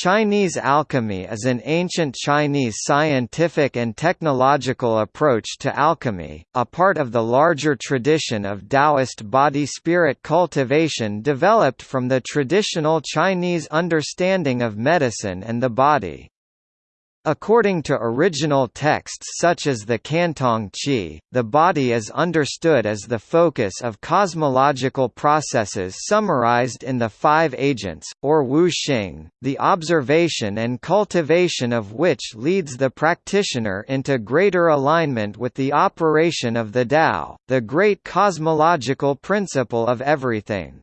Chinese alchemy is an ancient Chinese scientific and technological approach to alchemy, a part of the larger tradition of Taoist body-spirit cultivation developed from the traditional Chinese understanding of medicine and the body. According to original texts such as the Cantong Qi, the body is understood as the focus of cosmological processes summarized in the five agents, or Wu Xing, the observation and cultivation of which leads the practitioner into greater alignment with the operation of the Tao, the great cosmological principle of everything.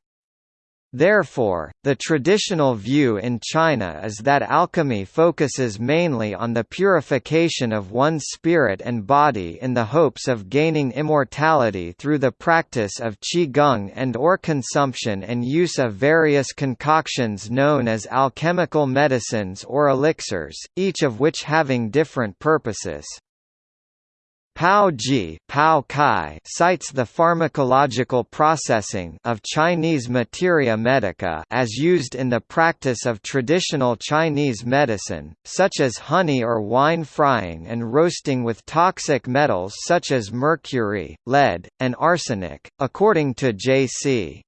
Therefore, the traditional view in China is that alchemy focuses mainly on the purification of one's spirit and body in the hopes of gaining immortality through the practice of qigong and or consumption and use of various concoctions known as alchemical medicines or elixirs, each of which having different purposes. Pao Ji Pao Kai cites the pharmacological processing of Chinese materia medica as used in the practice of traditional Chinese medicine, such as honey or wine frying and roasting with toxic metals such as mercury, lead, and arsenic, according to J.C.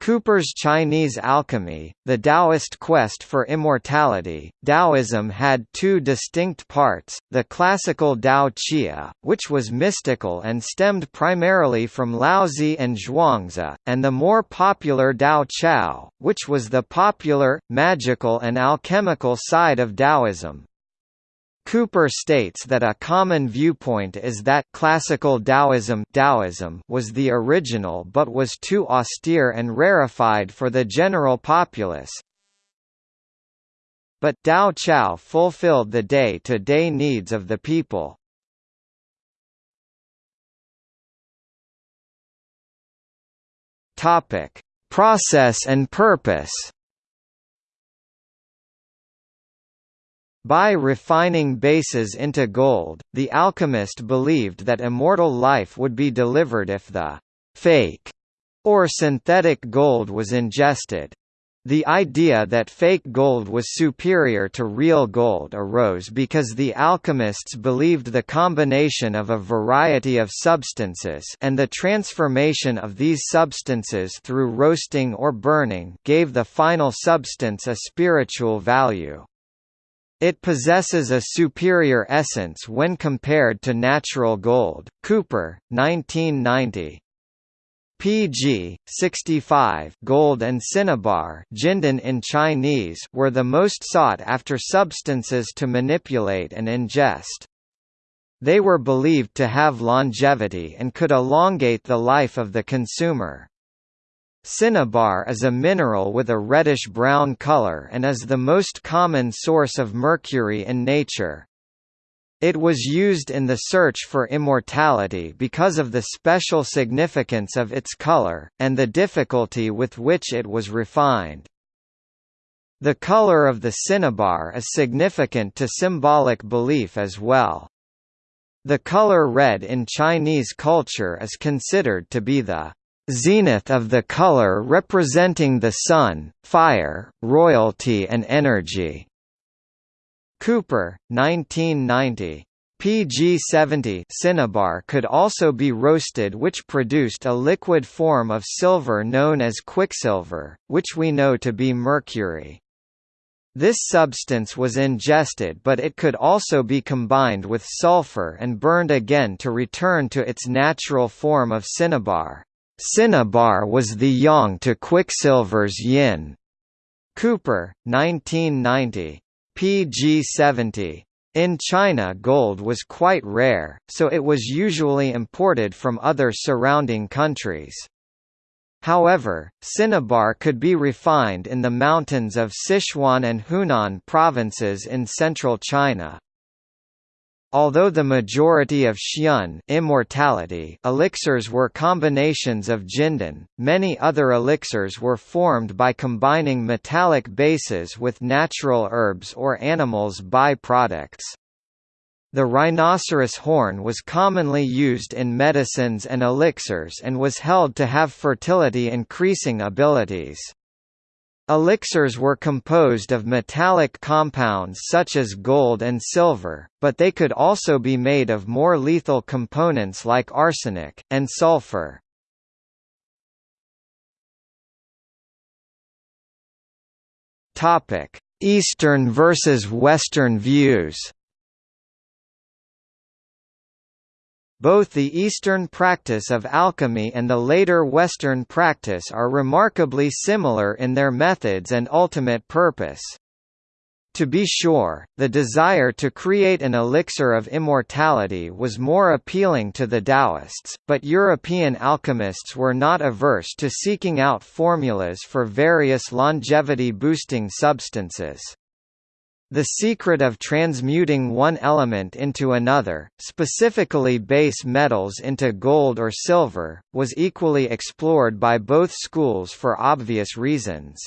Cooper's Chinese alchemy, the Taoist quest for immortality, Taoism had two distinct parts, the classical Tao Chia, which was mystical and stemmed primarily from Laozi and Zhuangzi, and the more popular Tao Chao, which was the popular, magical and alchemical side of Taoism. Cooper states that a common viewpoint is that classical Taoism, Taoism was the original but was too austere and rarefied for the general populace. But Tao Chao fulfilled the day-to-day -day needs of the people. Topic: Process and purpose. By refining bases into gold, the alchemist believed that immortal life would be delivered if the fake or synthetic gold was ingested. The idea that fake gold was superior to real gold arose because the alchemists believed the combination of a variety of substances and the transformation of these substances through roasting or burning gave the final substance a spiritual value. It possesses a superior essence when compared to natural gold. Cooper, 1990. PG 65 gold and cinnabar Jindan in Chinese were the most sought after substances to manipulate and ingest. They were believed to have longevity and could elongate the life of the consumer. Cinnabar is a mineral with a reddish-brown color and is the most common source of mercury in nature. It was used in the search for immortality because of the special significance of its color, and the difficulty with which it was refined. The color of the cinnabar is significant to symbolic belief as well. The color red in Chinese culture is considered to be the zenith of the color representing the sun, fire, royalty and energy. Cooper, 1990. PG70 cinnabar could also be roasted which produced a liquid form of silver known as quicksilver, which we know to be mercury. This substance was ingested but it could also be combined with sulfur and burned again to return to its natural form of cinnabar. Cinnabar was the yang to Quicksilver's yin. Cooper, 1990. pg 70. In China gold was quite rare, so it was usually imported from other surrounding countries. However, cinnabar could be refined in the mountains of Sichuan and Hunan provinces in central China. Although the majority of Xian immortality elixirs were combinations of jindan, many other elixirs were formed by combining metallic bases with natural herbs or animals' by-products. The rhinoceros horn was commonly used in medicines and elixirs and was held to have fertility increasing abilities. Elixirs were composed of metallic compounds such as gold and silver, but they could also be made of more lethal components like arsenic, and sulfur. Eastern versus Western views Both the Eastern practice of alchemy and the later Western practice are remarkably similar in their methods and ultimate purpose. To be sure, the desire to create an elixir of immortality was more appealing to the Taoists, but European alchemists were not averse to seeking out formulas for various longevity-boosting substances. The secret of transmuting one element into another, specifically base metals into gold or silver, was equally explored by both schools for obvious reasons.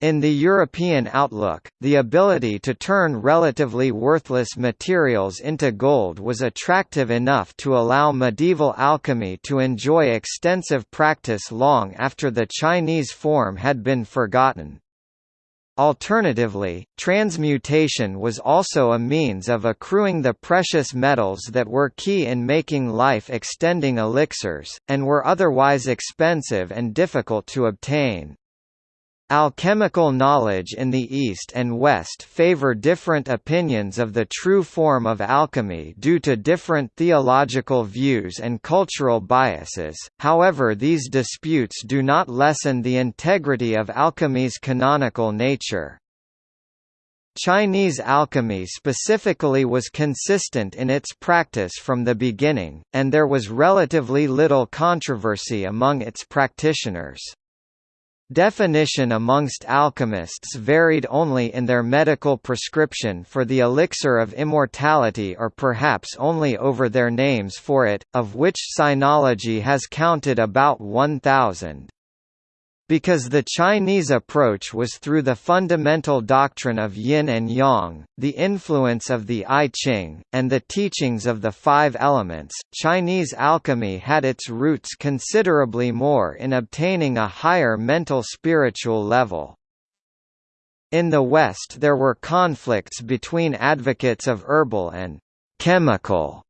In the European outlook, the ability to turn relatively worthless materials into gold was attractive enough to allow medieval alchemy to enjoy extensive practice long after the Chinese form had been forgotten. Alternatively, transmutation was also a means of accruing the precious metals that were key in making life-extending elixirs, and were otherwise expensive and difficult to obtain. Alchemical knowledge in the East and West favor different opinions of the true form of alchemy due to different theological views and cultural biases, however these disputes do not lessen the integrity of alchemy's canonical nature. Chinese alchemy specifically was consistent in its practice from the beginning, and there was relatively little controversy among its practitioners. Definition amongst alchemists varied only in their medical prescription for the elixir of immortality or perhaps only over their names for it, of which sinology has counted about 1,000. Because the Chinese approach was through the fundamental doctrine of yin and yang, the influence of the I Ching, and the teachings of the five elements, Chinese alchemy had its roots considerably more in obtaining a higher mental spiritual level. In the West there were conflicts between advocates of herbal and chemical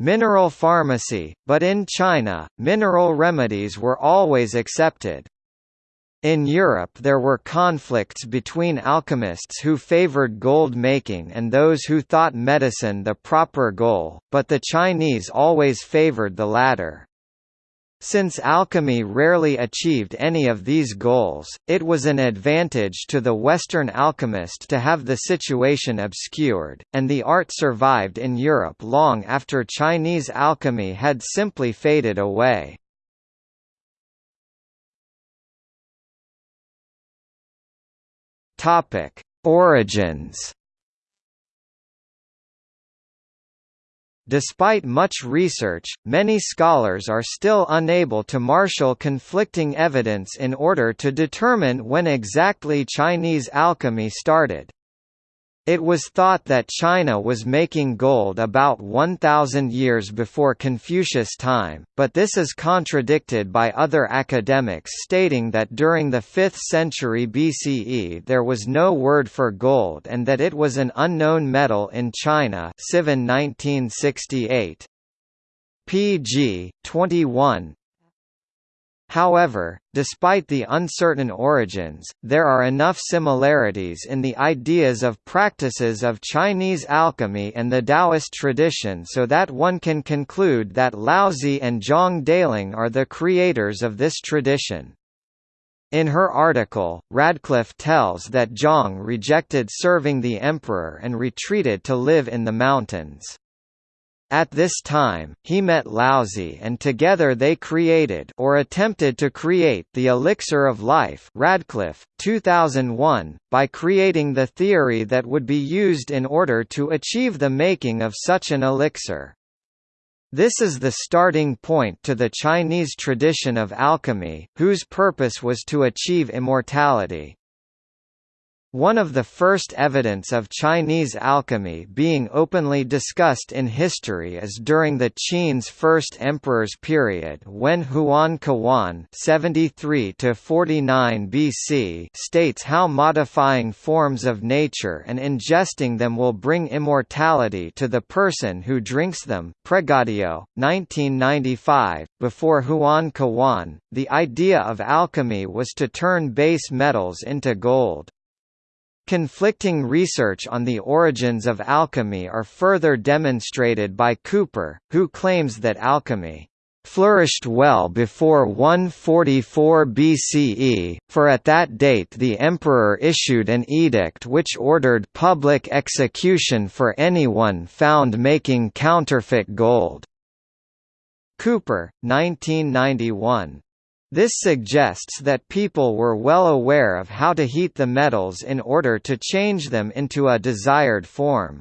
mineral pharmacy, but in China, mineral remedies were always accepted. In Europe there were conflicts between alchemists who favored gold making and those who thought medicine the proper goal, but the Chinese always favored the latter. Since alchemy rarely achieved any of these goals, it was an advantage to the Western alchemist to have the situation obscured, and the art survived in Europe long after Chinese alchemy had simply faded away. Topic: Origins. Despite much research, many scholars are still unable to marshal conflicting evidence in order to determine when exactly Chinese alchemy started. It was thought that China was making gold about 1,000 years before Confucius' time, but this is contradicted by other academics stating that during the 5th century BCE there was no word for gold and that it was an unknown metal in China Sivin 1968. pg. 21, However, despite the uncertain origins, there are enough similarities in the ideas of practices of Chinese alchemy and the Taoist tradition so that one can conclude that Laozi and Zhang Daoling are the creators of this tradition. In her article, Radcliffe tells that Zhang rejected serving the emperor and retreated to live in the mountains. At this time, he met Laozi and together they created or attempted to create the elixir of life Radcliffe, 2001, by creating the theory that would be used in order to achieve the making of such an elixir. This is the starting point to the Chinese tradition of alchemy, whose purpose was to achieve immortality. One of the first evidence of Chinese alchemy being openly discussed in history is during the Qin's first emperor's period when Huan Kuan (73–49 BC) states how modifying forms of nature and ingesting them will bring immortality to the person who drinks them. Pregadio, 1995. Before Huan Kuan, the idea of alchemy was to turn base metals into gold. Conflicting research on the origins of alchemy are further demonstrated by Cooper, who claims that alchemy flourished well before 144 BCE, for at that date the emperor issued an edict which ordered public execution for anyone found making counterfeit gold. Cooper, 1991. This suggests that people were well aware of how to heat the metals in order to change them into a desired form.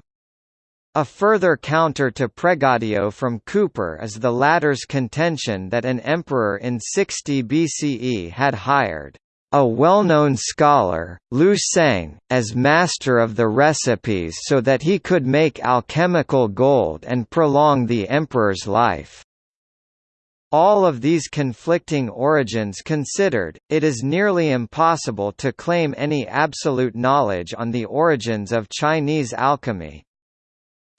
A further counter to Pregadio from Cooper is the latter's contention that an emperor in 60 BCE had hired a well-known scholar, Lu Seng, as master of the recipes so that he could make alchemical gold and prolong the emperor's life. All of these conflicting origins considered, it is nearly impossible to claim any absolute knowledge on the origins of Chinese alchemy.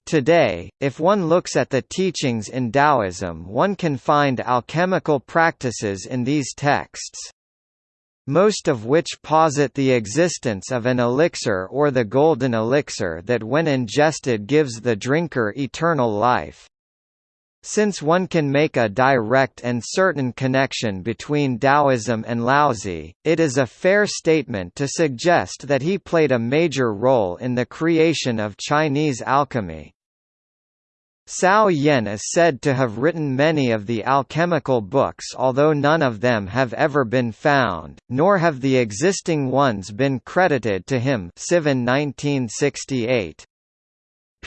Today, if one looks at the teachings in Taoism one can find alchemical practices in these texts. Most of which posit the existence of an elixir or the golden elixir that when ingested gives the drinker eternal life. Since one can make a direct and certain connection between Taoism and Laozi, it is a fair statement to suggest that he played a major role in the creation of Chinese alchemy. Cao Yan is said to have written many of the alchemical books although none of them have ever been found, nor have the existing ones been credited to him Sivin 1968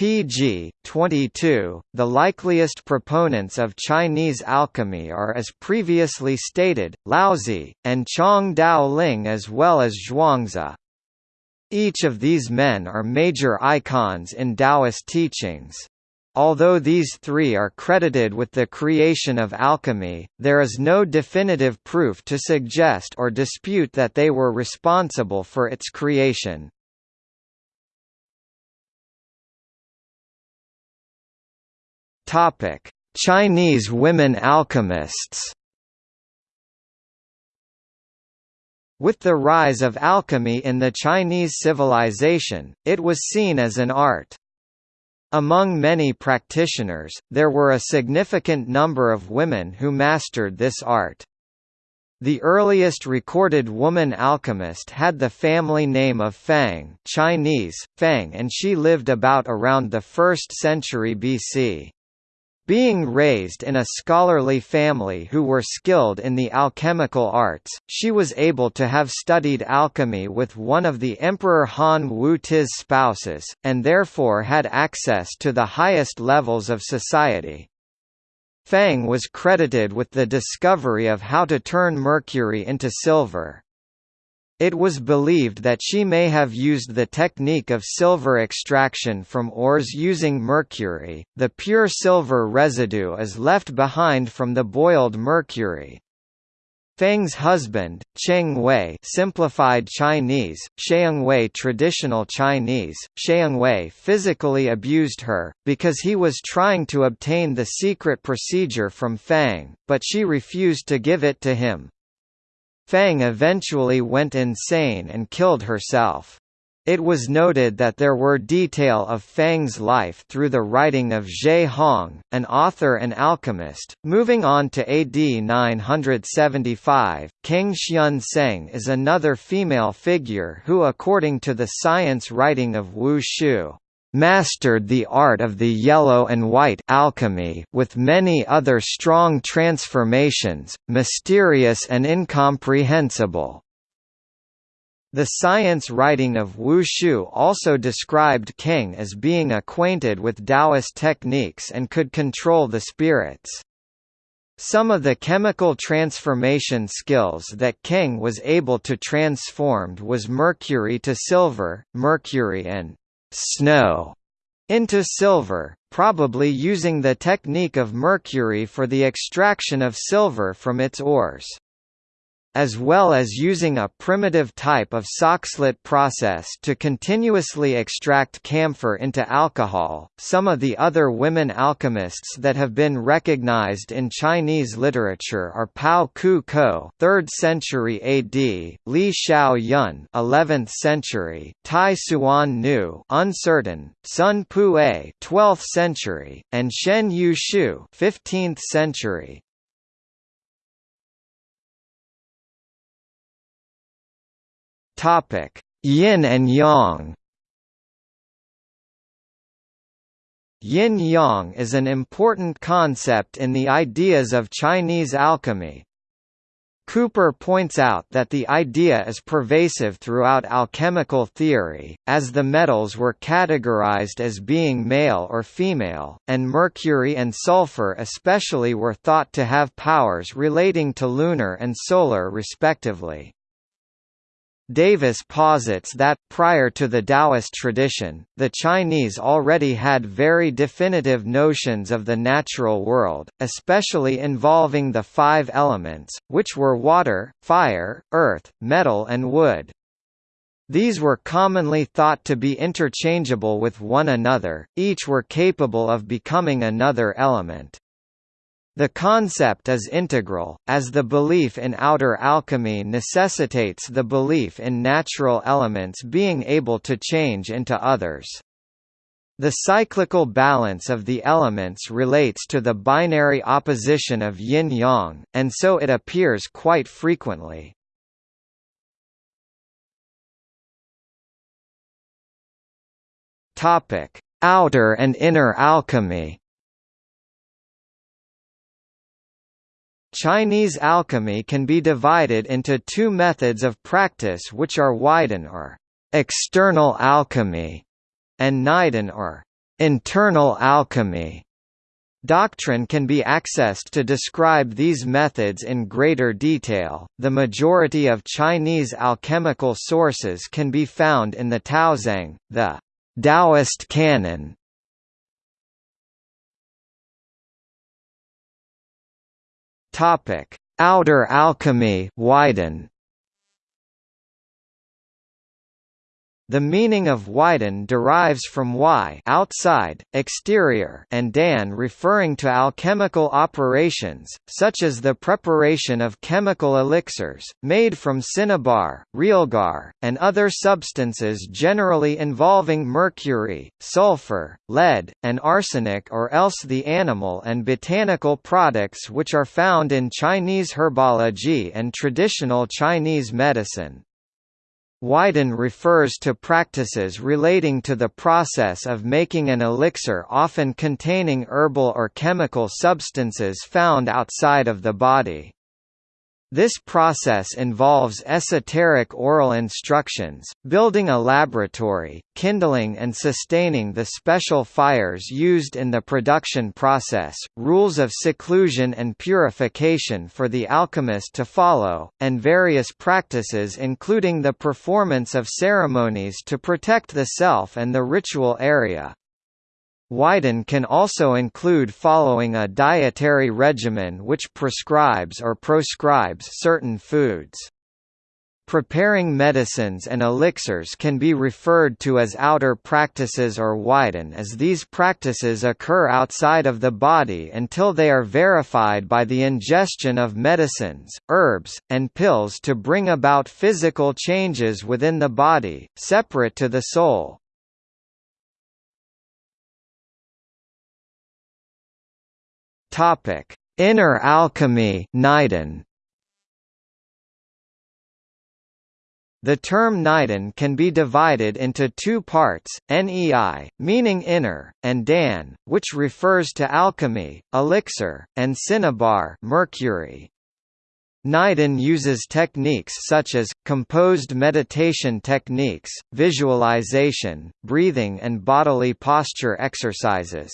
pg. 22, the likeliest proponents of Chinese alchemy are as previously stated, Laozi, and Zhang Daoling as well as Zhuangzi. Each of these men are major icons in Taoist teachings. Although these three are credited with the creation of alchemy, there is no definitive proof to suggest or dispute that they were responsible for its creation. Topic: Chinese women alchemists. With the rise of alchemy in the Chinese civilization, it was seen as an art. Among many practitioners, there were a significant number of women who mastered this art. The earliest recorded woman alchemist had the family name of Fang Chinese, Fang and she lived about around the 1st century BC. Being raised in a scholarly family who were skilled in the alchemical arts, she was able to have studied alchemy with one of the Emperor Han Wu Ti's spouses, and therefore had access to the highest levels of society. Fang was credited with the discovery of how to turn mercury into silver. It was believed that she may have used the technique of silver extraction from ores using mercury. The pure silver residue is left behind from the boiled mercury. Fang's husband, Cheng Wei simplified Chinese, Wei traditional Chinese, Wei physically abused her, because he was trying to obtain the secret procedure from Fang, but she refused to give it to him. Fang eventually went insane and killed herself. It was noted that there were detail of Fang's life through the writing of Ge Hong, an author and alchemist. Moving on to AD 975, King Xian Seng is another female figure who according to the science writing of Wu Shu mastered the art of the yellow and white alchemy with many other strong transformations, mysterious and incomprehensible. The science writing of Wu Shu also described King as being acquainted with Taoist techniques and could control the spirits. Some of the chemical transformation skills that King was able to transformed was mercury to silver, mercury and snow into silver, probably using the technique of mercury for the extraction of silver from its ores as well as using a primitive type of Soxhlet process to continuously extract camphor into alcohol. Some of the other women alchemists that have been recognized in Chinese literature are Pao Ku Ko, 3rd century AD, Li Xiao Yun, 11th century, Tai Suan Nu, uncertain, Sun Pue, 12th century, and Shen Yu Shu, 15th century. Topic: Yin and Yang. Yin-yang is an important concept in the ideas of Chinese alchemy. Cooper points out that the idea is pervasive throughout alchemical theory, as the metals were categorized as being male or female, and mercury and sulfur especially were thought to have powers relating to lunar and solar respectively. Davis posits that, prior to the Taoist tradition, the Chinese already had very definitive notions of the natural world, especially involving the five elements, which were water, fire, earth, metal and wood. These were commonly thought to be interchangeable with one another, each were capable of becoming another element. The concept is integral, as the belief in outer alchemy necessitates the belief in natural elements being able to change into others. The cyclical balance of the elements relates to the binary opposition of yin-yang, and so it appears quite frequently. Outer and inner alchemy Chinese alchemy can be divided into two methods of practice which are Waidan or external alchemy and Neidan or internal alchemy. Doctrine can be accessed to describe these methods in greater detail. The majority of Chinese alchemical sources can be found in the Taozang, the Taoist canon, Topic: Outer alchemy, Waidan. The meaning of Waidan derives from wai outside, exterior and dan referring to alchemical operations, such as the preparation of chemical elixirs, made from cinnabar, realgar, and other substances generally involving mercury, sulfur, lead, and arsenic or else the animal and botanical products which are found in Chinese herbology and traditional Chinese medicine. Waidan refers to practices relating to the process of making an elixir often containing herbal or chemical substances found outside of the body. This process involves esoteric oral instructions, building a laboratory, kindling and sustaining the special fires used in the production process, rules of seclusion and purification for the alchemist to follow, and various practices including the performance of ceremonies to protect the self and the ritual area. Waidan can also include following a dietary regimen which prescribes or proscribes certain foods. Preparing medicines and elixirs can be referred to as outer practices or Waidan as these practices occur outside of the body until they are verified by the ingestion of medicines, herbs, and pills to bring about physical changes within the body, separate to the soul. Topic: Inner alchemy, Neidan. The term Neidan can be divided into two parts, nei, meaning inner, and dan, which refers to alchemy, elixir, and cinnabar mercury. Neidan uses techniques such as, composed meditation techniques, visualization, breathing and bodily posture exercises.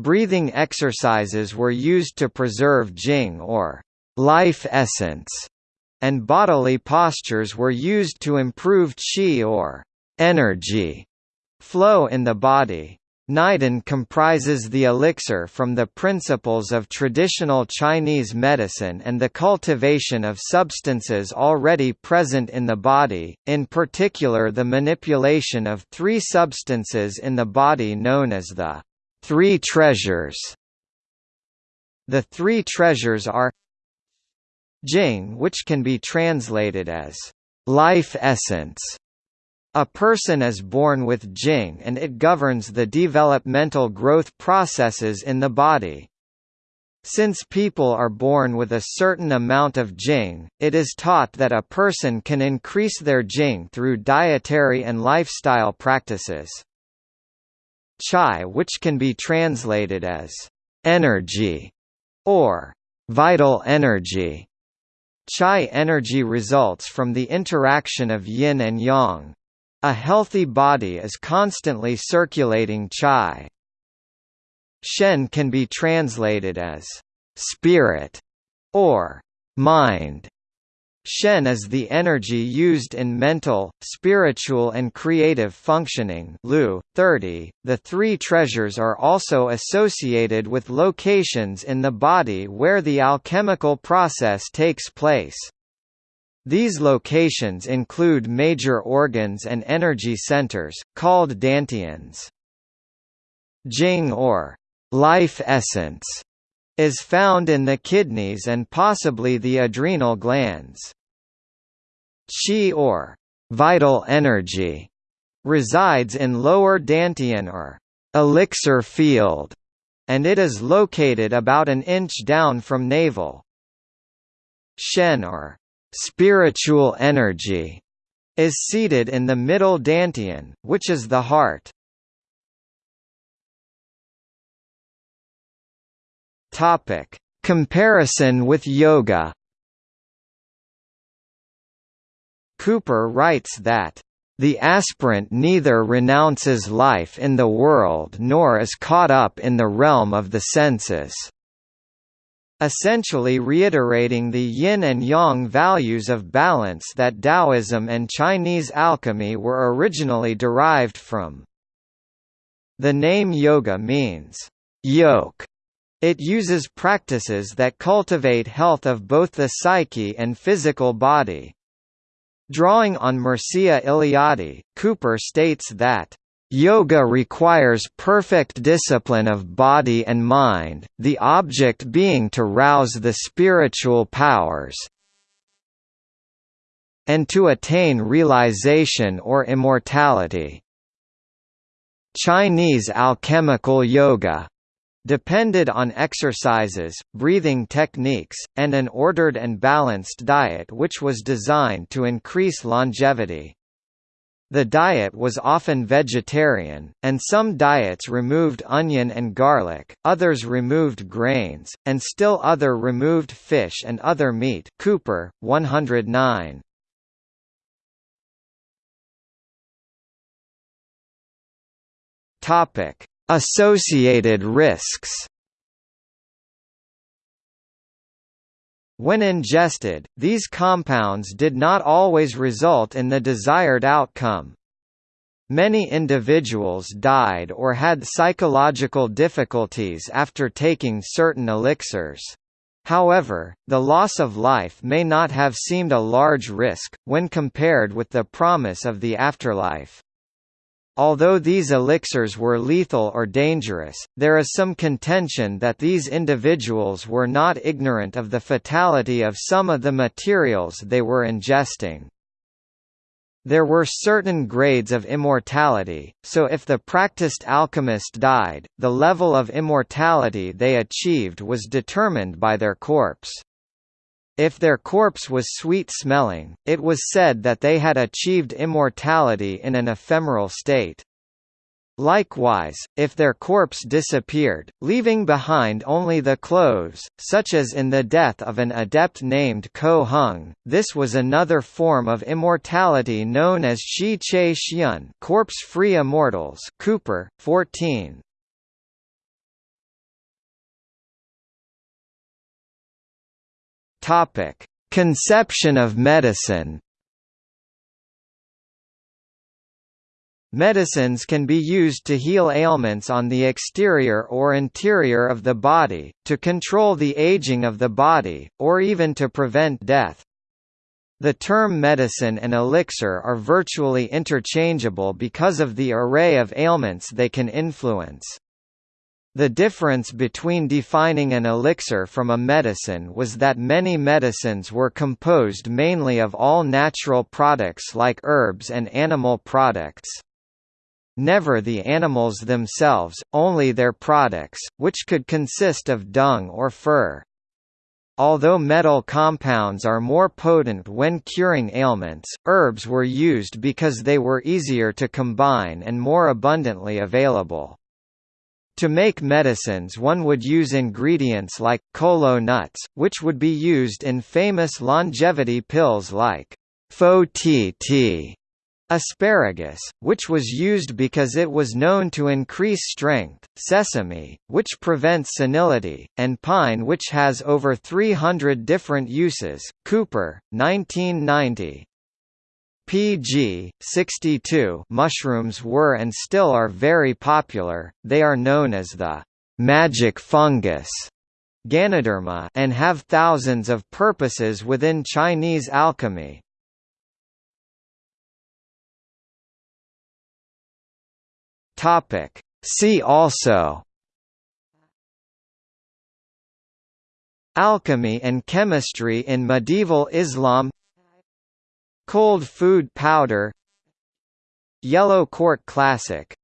Breathing exercises were used to preserve jing or life essence, and bodily postures were used to improve qi or energy flow in the body. Neidan comprises the elixir from the principles of traditional Chinese medicine and the cultivation of substances already present in the body, in particular the manipulation of three substances in the body known as the Three Treasures. The Three Treasures are Jing which can be translated as life essence, a person is born with Jing and it governs the developmental growth processes in the body. Since people are born with a certain amount of Jing, it is taught that a person can increase their Jing through dietary and lifestyle practices. Chai which can be translated as energy or vital energy. Chai energy results from the interaction of yin and yang, a healthy body is constantly circulating qi. Shen can be translated as spirit or mind. Shen is the energy used in mental, spiritual and creative functioning Lu, 30. .The three treasures are also associated with locations in the body where the alchemical process takes place. These locations include major organs and energy centers, called dantians. Jing or life essence is found in the kidneys and possibly the adrenal glands. Qi or vital energy resides in lower dantian or elixir field, and it is located about an inch down from navel. Shen or spiritual energy is seated in the middle dantian, which is the heart. Topic: Comparison with yoga. Cooper writes that the aspirant neither renounces life in the world nor is caught up in the realm of the senses essentially reiterating the yin and yang values of balance that Taoism and Chinese alchemy were originally derived from. The name yoga means yoke. It uses practices that cultivate health of both the psyche and physical body. Drawing on Mircea Eliade, Cooper states that Yoga requires perfect discipline of body and mind, the object being to rouse the spiritual powers and to attain realization or immortality. Chinese alchemical yoga depended on exercises, breathing techniques, and an ordered and balanced diet which was designed to increase longevity. The diet was often vegetarian, and some diets removed onion and garlic, others removed grains, and still other removed fish and other meat Cooper, 109. Associated risks When ingested, these compounds did not always result in the desired outcome. Many individuals died or had psychological difficulties after taking certain elixirs. However, the loss of life may not have seemed a large risk, when compared with the promise of the afterlife. Although these elixirs were lethal or dangerous, there is some contention that these individuals were not ignorant of the fatality of some of the materials they were ingesting. There were certain grades of immortality, so if the practiced alchemist died, the level of immortality they achieved was determined by their corpse. If their corpse was sweet-smelling, it was said that they had achieved immortality in an ephemeral state. Likewise, if their corpse disappeared, leaving behind only the clothes, such as in the death of an adept named Ko Hung, this was another form of immortality known as Shi Che Xian corpse-free immortals Cooper, 14. Topic: Conception of medicine. Medicines can be used to heal ailments on the exterior or interior of the body, to control the aging of the body, or even to prevent death. The term medicine and elixir are virtually interchangeable because of the array of ailments they can influence. The difference between defining an elixir from a medicine was that many medicines were composed mainly of all natural products like herbs and animal products. Never the animals themselves, only their products, which could consist of dung or fur. Although metal compounds are more potent when curing ailments, herbs were used because they were easier to combine and more abundantly available. To make medicines one would use ingredients like, kola nuts, which would be used in famous longevity pills like Fo-Ti-Ti, asparagus, which was used because it was known to increase strength, sesame, which prevents senility, and pine which has over 300 different uses. Cooper, 1990, PG 62 mushrooms were and still are very popular. They are known as the magic fungus Ganoderma and have thousands of purposes within Chinese alchemy. Topic See also Alchemy and chemistry in medieval Islam Cold food powder Yellow Court Classic